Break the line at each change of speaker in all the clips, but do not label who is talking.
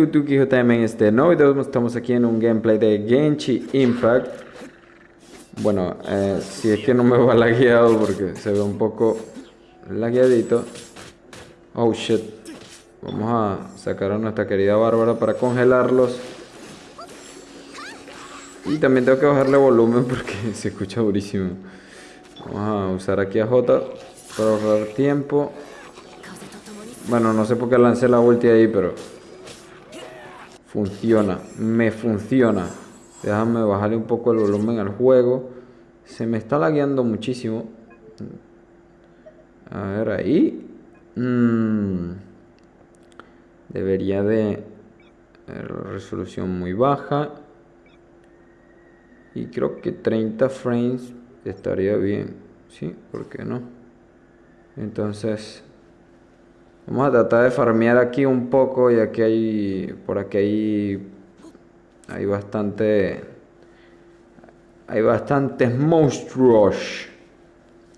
YouTube JM en este nuevo video. Estamos aquí en un gameplay de Genchi Impact. Bueno, eh, si es que no me va lagueado porque se ve un poco lagueadito. Oh shit. Vamos a sacar a nuestra querida Bárbara para congelarlos. Y también tengo que bajarle volumen porque se escucha durísimo. Vamos a usar aquí a J para ahorrar tiempo. Bueno, no sé por qué lancé la ulti ahí, pero Funciona, me funciona. Déjame bajarle un poco el volumen al juego. Se me está lagueando muchísimo. A ver, ahí. Mm. Debería de... Resolución muy baja. Y creo que 30 frames estaría bien. ¿Sí? ¿Por qué no? Entonces... Vamos a tratar de farmear aquí un poco, ya que hay... Por aquí hay... Hay bastante... Hay bastantes monstruos.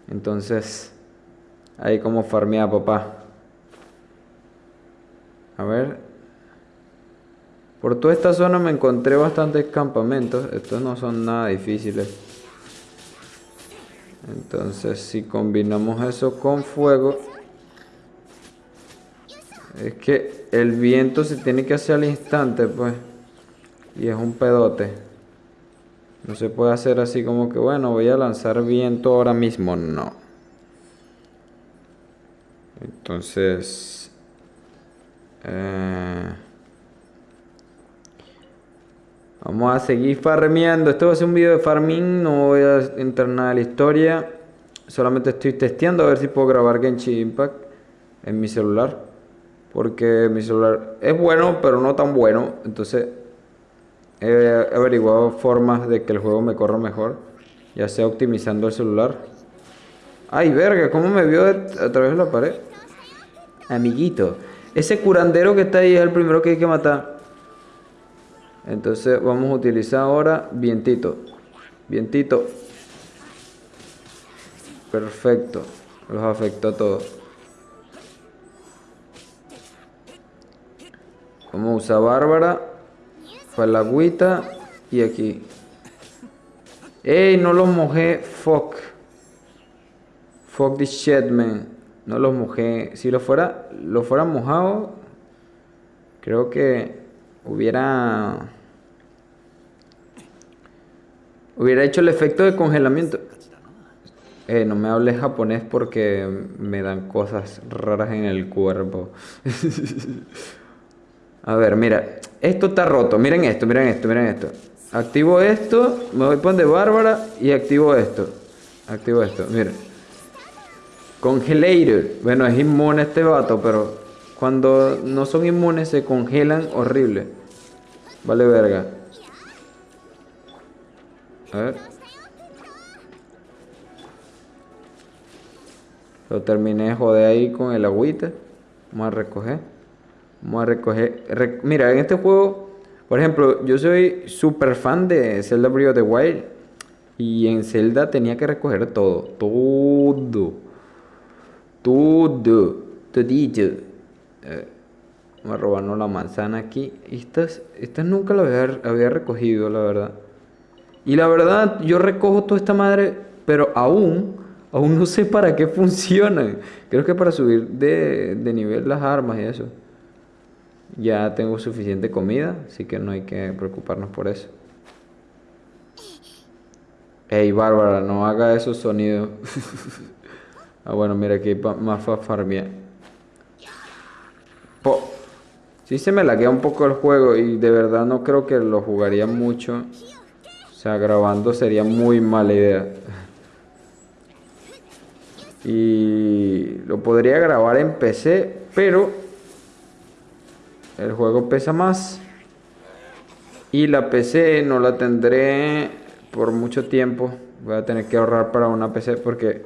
Entonces... Hay como farmear, papá. A ver. Por toda esta zona me encontré bastantes campamentos. Estos no son nada difíciles. Entonces si combinamos eso con fuego es que el viento se tiene que hacer al instante, pues. Y es un pedote. No se puede hacer así como que, bueno, voy a lanzar viento ahora mismo. No. Entonces... Eh, vamos a seguir farmeando. Esto va a ser un video de farming. No voy a entrar nada a la historia. Solamente estoy testeando a ver si puedo grabar Genshin Impact en mi celular. Porque mi celular es bueno, pero no tan bueno. Entonces he averiguado formas de que el juego me corra mejor. Ya sea optimizando el celular. Ay, verga, ¿cómo me vio a través de la pared? Amiguito. Ese curandero que está ahí es el primero que hay que matar. Entonces vamos a utilizar ahora vientito. Vientito. Perfecto. Los afectó a todos. Vamos a usar Bárbara. Para la agüita. Y aquí. ¡Ey! No los mojé. Fuck. Fuck this shit, man. No los mojé. Si lo fuera, lo fuera mojado, creo que hubiera... Hubiera hecho el efecto de congelamiento. Eh, no me hables japonés porque me dan cosas raras en el cuerpo. A ver, mira. Esto está roto. Miren esto, miren esto, miren esto. Activo esto, me voy a de Bárbara y activo esto. Activo esto, miren. Congelator. Bueno, es inmune este vato, pero cuando no son inmunes se congelan horrible. Vale verga. A ver. Lo terminé de joder ahí con el agüita. Vamos a recoger. Vamos a recoger. mira, en este juego, por ejemplo, yo soy súper fan de Zelda Breath of the Wild. Y en Zelda tenía que recoger todo. Todo. Todo. Todito. Eh, vamos a la manzana aquí. Estas, estas nunca las había, había recogido, la verdad. Y la verdad, yo recojo toda esta madre, pero aún, aún no sé para qué funcionan. Creo que para subir de, de nivel las armas y eso. Ya tengo suficiente comida, así que no hay que preocuparnos por eso. Ey, Bárbara, no haga esos sonidos. ah, bueno, mira aquí más farmia. Po sí se me laguea un poco el juego y de verdad no creo que lo jugaría mucho. O sea, grabando sería muy mala idea. y lo podría grabar en PC, pero el juego pesa más. Y la PC no la tendré por mucho tiempo. Voy a tener que ahorrar para una PC porque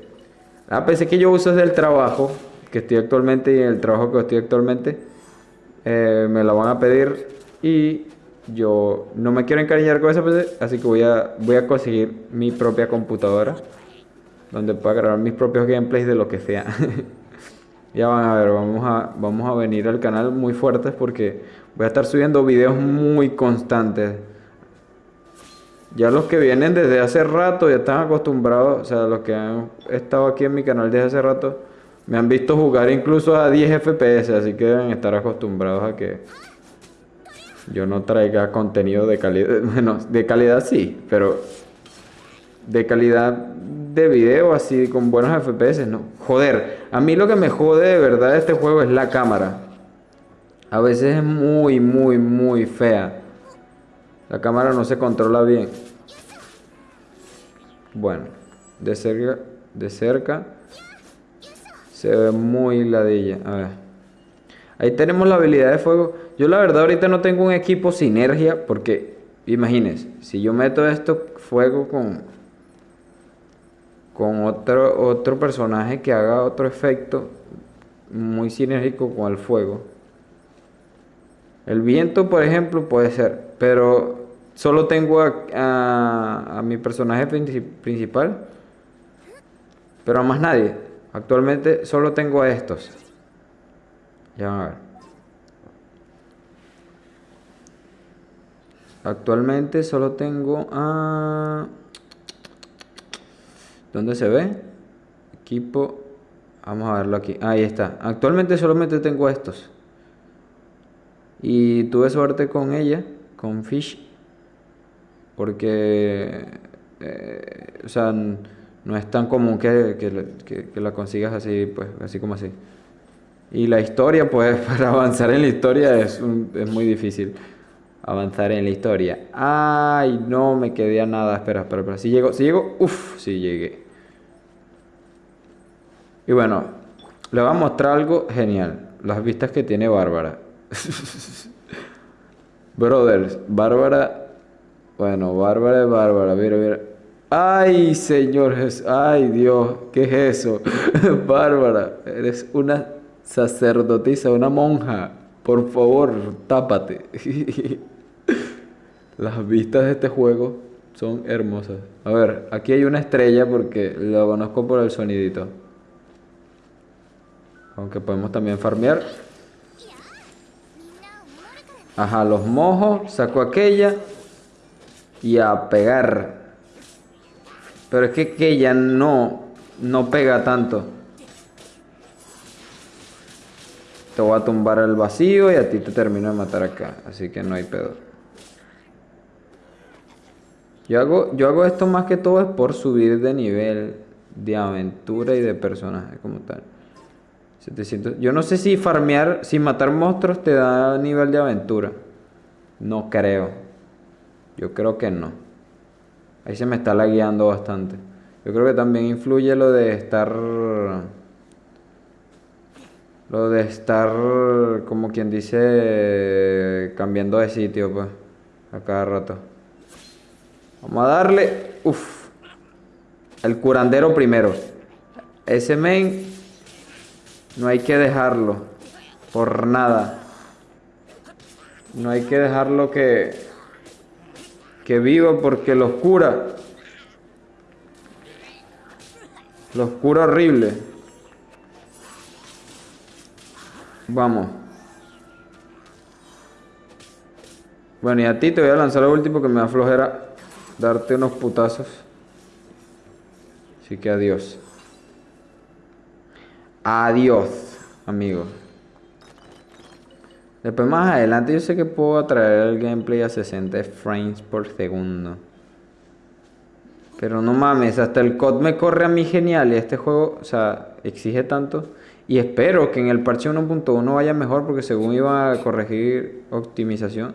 la PC que yo uso es del trabajo que estoy actualmente y el trabajo que estoy actualmente eh, me la van a pedir y yo no me quiero encariñar con esa PC, así que voy a, voy a conseguir mi propia computadora donde pueda grabar mis propios gameplays de lo que sea. Ya van a ver, vamos a, vamos a venir al canal muy fuertes porque Voy a estar subiendo videos muy constantes. Ya los que vienen desde hace rato ya están acostumbrados, o sea, los que han estado aquí en mi canal desde hace rato, me han visto jugar incluso a 10 FPS, así que deben estar acostumbrados a que yo no traiga contenido de calidad. Bueno, de calidad sí, pero de calidad de video así con buenos FPS, no. Joder, a mí lo que me jode de verdad de este juego es la cámara. A veces es muy, muy, muy fea. La cámara no se controla bien. Bueno, de cerca, de cerca se ve muy ladilla. A ver. Ahí tenemos la habilidad de fuego. Yo la verdad ahorita no tengo un equipo sinergia porque, imagínense, si yo meto esto fuego con con otro, otro personaje que haga otro efecto muy sinérgico con el fuego. El viento, por ejemplo, puede ser, pero solo tengo a, a mi personaje principal, pero a más nadie. Actualmente solo tengo a estos. Ya van a ver. Actualmente solo tengo a... ¿Dónde se ve? Equipo. Vamos a verlo aquí. Ahí está. Actualmente solamente tengo estos. Y tuve suerte con ella, con Fish. Porque... Eh, o sea, no es tan común que, que, la consigas así, pues, así como así. Y la historia, pues, para avanzar en la historia es, es muy difícil avanzar en la historia. Ay, no me quedé a nada. Espera, espera, espera. Si llego, si llego, uff, si llegué. Y bueno, le voy a mostrar algo genial. Las vistas que tiene Bárbara. Brothers, Bárbara. Bueno, Bárbara es Bárbara. Mira, mira. Ay, Señor. Ay, Dios. ¿Qué es eso? Bárbara, eres una sacerdotisa, una monja. Por favor, tápate. Las vistas de este juego son hermosas. A ver, aquí hay una estrella porque lo conozco por el sonidito. Aunque podemos también farmear. Ajá, los mojos. Saco aquella. Y a pegar. Pero es que aquella no, no pega tanto. Te voy a tumbar el vacío y a ti te termino de matar acá. Así que no hay pedo. Yo hago, yo hago esto más que todo es por subir de nivel de aventura y de personaje como tal. 700. Yo no sé si farmear, si matar monstruos te da nivel de aventura. No creo. Yo creo que no. Ahí se me está lagueando bastante. Yo creo que también influye lo de estar... Lo de estar, como quien dice, cambiando de sitio, pues, a cada rato. Vamos a darle, uff, el curandero primero. Ese main no hay que dejarlo por nada. No hay que dejarlo que, que viva porque los cura. Los cura horrible. Vamos. Bueno, y a ti te voy a lanzar lo último que me da flojera darte unos putazos. Así que adiós. Adiós, amigos. Después más adelante yo sé que puedo traer el gameplay a 60 frames por segundo. Pero no mames, hasta el COD me corre a mí genial y este juego, o sea, exige tanto. Y espero que en el parche 1.1 vaya mejor porque según iba a corregir optimización.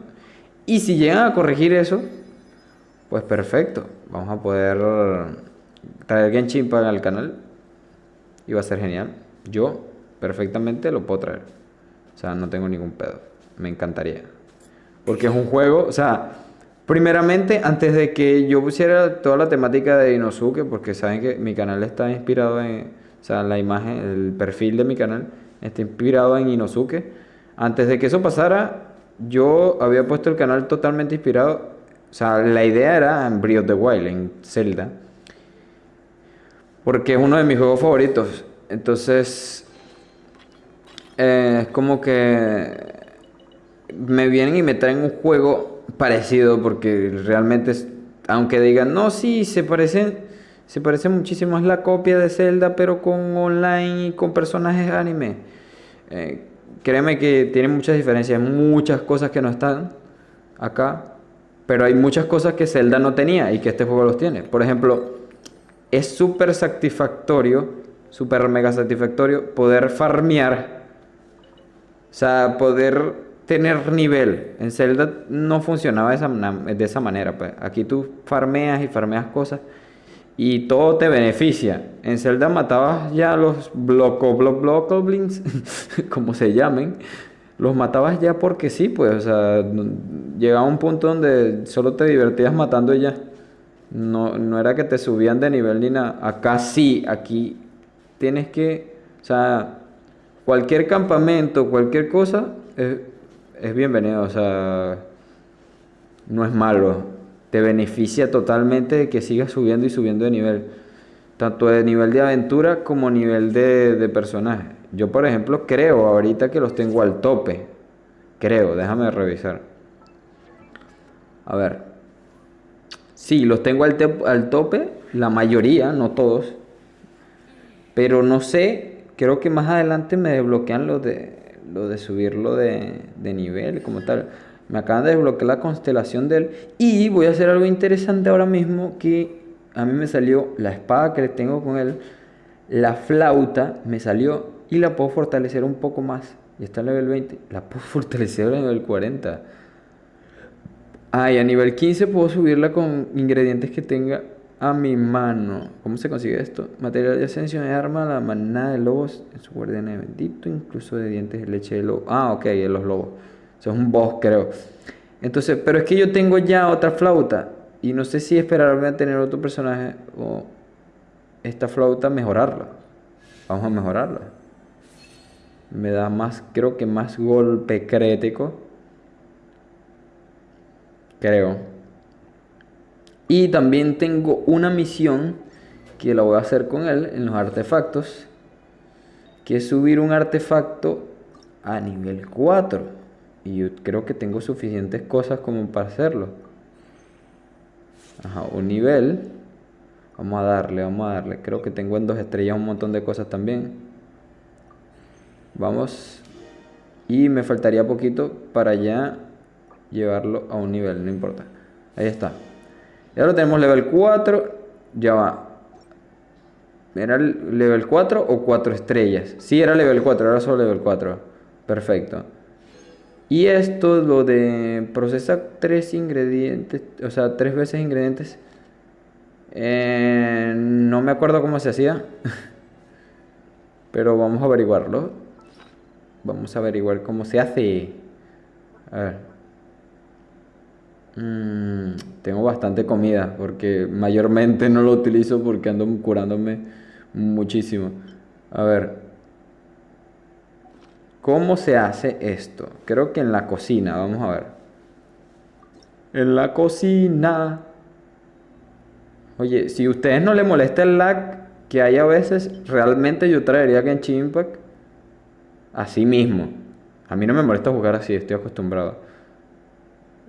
Y si llegan a corregir eso, pues perfecto. Vamos a poder traer Genshin para el canal. Y va a ser genial yo perfectamente lo puedo traer. O sea, no tengo ningún pedo. Me encantaría. Porque es un juego, o sea, primeramente, antes de que yo pusiera toda la temática de Inosuke, porque saben que mi canal está inspirado en, o sea, la imagen, el perfil de mi canal está inspirado en Inosuke. Antes de que eso pasara, yo había puesto el canal totalmente inspirado. O sea, la idea era en Breath of the Wild, en Zelda. Porque es uno de mis juegos favoritos. Entonces, eh, es como que me vienen y me traen un juego parecido porque realmente, es, aunque digan, no, sí, se parecen, se parece muchísimo, es la copia de Zelda, pero con online y con personajes anime. Eh, créeme que tiene muchas diferencias, muchas cosas que no están acá, pero hay muchas cosas que Zelda no tenía y que este juego los tiene. Por ejemplo, es súper satisfactorio, súper mega satisfactorio poder farmear, o sea, poder tener nivel. En Zelda no funcionaba de esa, de esa manera. Pues. Aquí tú farmeas y farmeas cosas y todo te beneficia. En Zelda matabas ya los bloco, block, block, goblins, como se llamen. Los matabas ya porque sí, pues, o sea, llegaba un punto donde solo te divertías matando y ya. No, no era que te subían de nivel ni nada. Acá sí, aquí tienes que, o sea, cualquier campamento, cualquier cosa, es bienvenido, o sea, no es malo. Te beneficia totalmente de que sigas subiendo y subiendo de nivel. Tanto de nivel de aventura como nivel de, de personaje. Yo, por ejemplo, creo ahorita que los tengo al tope. Creo, déjame revisar. A ver. Sí, los tengo al, al tope, la mayoría, no todos. Pero no sé, creo que más adelante me desbloquean los de lo de subirlo de, de nivel como tal. Me acaban de desbloquear la constelación de él. Y voy a hacer algo interesante ahora mismo que a mí me salió la espada que le tengo con él. La flauta me salió y la puedo fortalecer un poco más. Y está en level 20. La puedo fortalecer a nivel 40. Ah, y a nivel 15 puedo subirla con ingredientes que tenga a mi mano. ¿Cómo se consigue esto? Material de ascensión de arma, la manada de lobos en su guardián bendito, incluso de dientes de leche de lobo. Ah, ok, de los lobos. Eso es un boss, creo. Entonces, pero es que yo tengo ya otra flauta. Y no sé si esperarme a tener otro personaje o esta flauta mejorarla. Vamos a mejorarla. Me da más, creo que más golpe crítico. Creo. Y también tengo una misión que la voy a hacer con él en los artefactos. Que es subir un artefacto a nivel 4. Y yo creo que tengo suficientes cosas como para hacerlo. Ajá, un nivel. Vamos a darle, vamos a darle. Creo que tengo en dos estrellas un montón de cosas también. Vamos. Y me faltaría poquito para ya llevarlo a un nivel, no importa. Ahí está. Y ahora tenemos level 4. Ya va. ¿Era el level 4 o 4 estrellas? Sí, era level 4, ahora solo level 4. Perfecto. Y esto, lo de procesar tres ingredientes, o sea, tres veces ingredientes. Eh, no me acuerdo cómo se hacía. Pero vamos a averiguarlo. Vamos a averiguar cómo se hace. A ver. Mm, tengo bastante comida porque mayormente no lo utilizo porque ando curándome muchísimo. A ver. ¿Cómo se hace esto? Creo que en la cocina, vamos a ver. En la cocina. Oye, si a ustedes no les molesta el lag que hay a veces, realmente yo traería Genshin Impact así mismo. A mí no me molesta jugar así, estoy acostumbrado.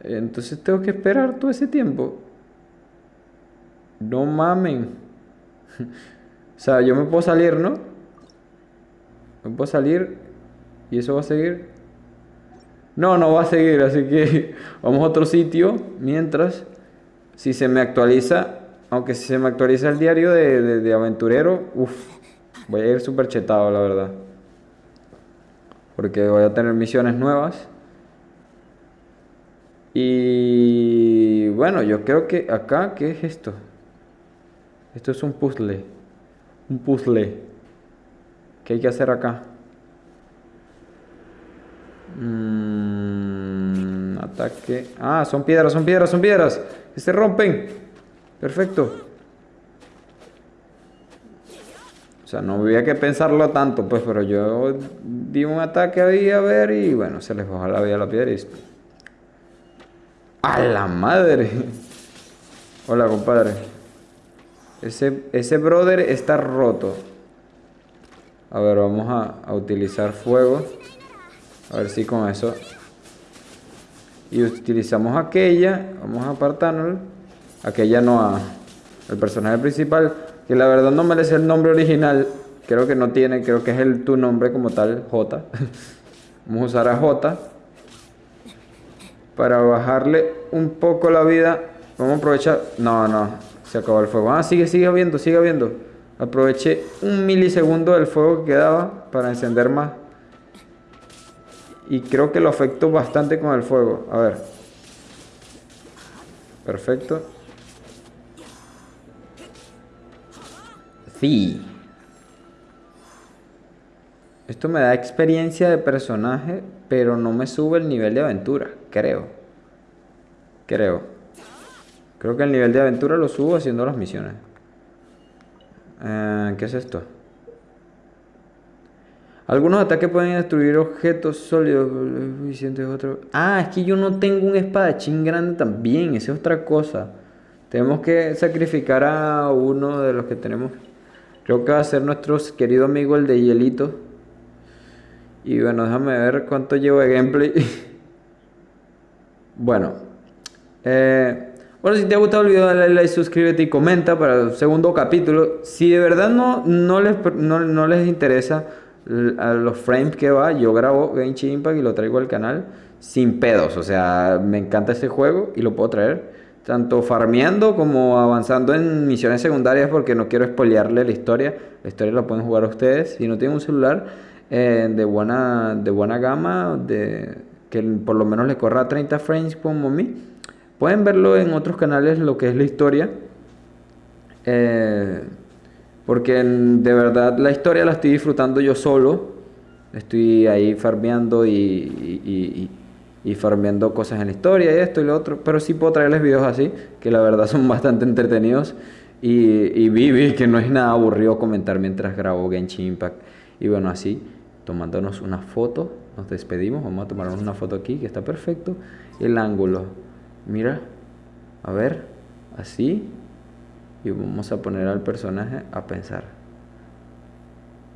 Entonces tengo que esperar todo ese tiempo. No mamen. o sea, yo me puedo salir, ¿no? Me puedo salir y eso va a seguir. No, no va a seguir, así que vamos a otro sitio. Mientras, si se me actualiza, aunque si se me actualiza el diario de, de aventurero, uff, voy a ir súper chetado, la verdad. Porque voy a tener misiones nuevas. Y bueno, yo creo que acá, ¿qué es esto? Esto es un puzzle. Un puzzle. ¿Qué hay que hacer acá? Mm, ataque. Ah, son piedras, son piedras, son piedras. Que se rompen. Perfecto. O sea, no había que pensarlo tanto, pues, pero yo di un ataque ahí a ver y bueno, se les bajó la vida a la piedra y a la madre. Hola, compadre. Ese, ese brother está roto. A ver, vamos a, utilizar fuego. A ver si con eso y utilizamos aquella, vamos a apartarnos, aquella no a el personaje principal, que la verdad no merece el nombre original, creo que no tiene, creo que es el tu nombre como tal, J. vamos a usar a J para bajarle un poco la vida. Vamos a aprovechar, no, no, se acabó el fuego. Ah, sigue, sigue viendo, sigue viendo. Aproveché un milisegundo del fuego que quedaba para encender más. Y creo que lo afectó bastante con el fuego. A ver. Perfecto. Sí. Esto me da experiencia de personaje, pero no me sube el nivel de aventura, creo. Creo. Creo que el nivel de aventura lo subo haciendo las misiones. Eh, ¿Qué es esto? Algunos ataques pueden destruir objetos sólidos. Ah, es que yo no tengo un espadachín grande también. Esa es otra cosa. Tenemos que sacrificar a uno de los que tenemos. Creo que va a ser nuestro querido amigo el de Hielito. Y bueno, déjame ver cuánto llevo de gameplay. bueno. Eh, bueno, si te ha gustado el video, dale like, suscríbete y comenta para el segundo capítulo. Si de verdad no, no, les, no les interesa a los frames que va, yo grabo Genshin Impact y lo traigo al canal sin pedos. O sea, me encanta este juego y lo puedo traer tanto farmeando como avanzando en misiones secundarias porque no quiero spoilearle la historia. La historia la pueden jugar ustedes. Si no tienen un celular eh, de, buena, de buena gama, de, que por lo menos le corra 30 frames como mí, pueden verlo en otros canales lo que es la historia. Eh, porque de verdad la historia la estoy disfrutando yo solo. Estoy ahí farmeando y, y, farmeando cosas en la historia y esto y lo otro. Pero sí puedo traerles videos así, que la verdad son bastante entretenidos. Y, y que no es nada aburrido comentar mientras grabo Genshin Impact. Y bueno, así, tomándonos una foto, nos despedimos. Vamos a tomarnos una foto aquí, que está perfecto. El ángulo, mira, a ver, así y vamos a poner al personaje a pensar.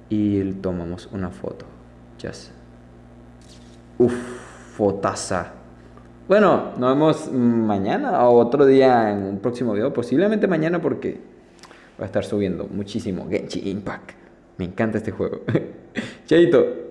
Y tomamos una foto just uff fotaza. Bueno nos vemos mañana o otro día en un próximo video posiblemente mañana porque va a estar subiendo muchísimo Genshin Impact. Me encanta este juego. Chaito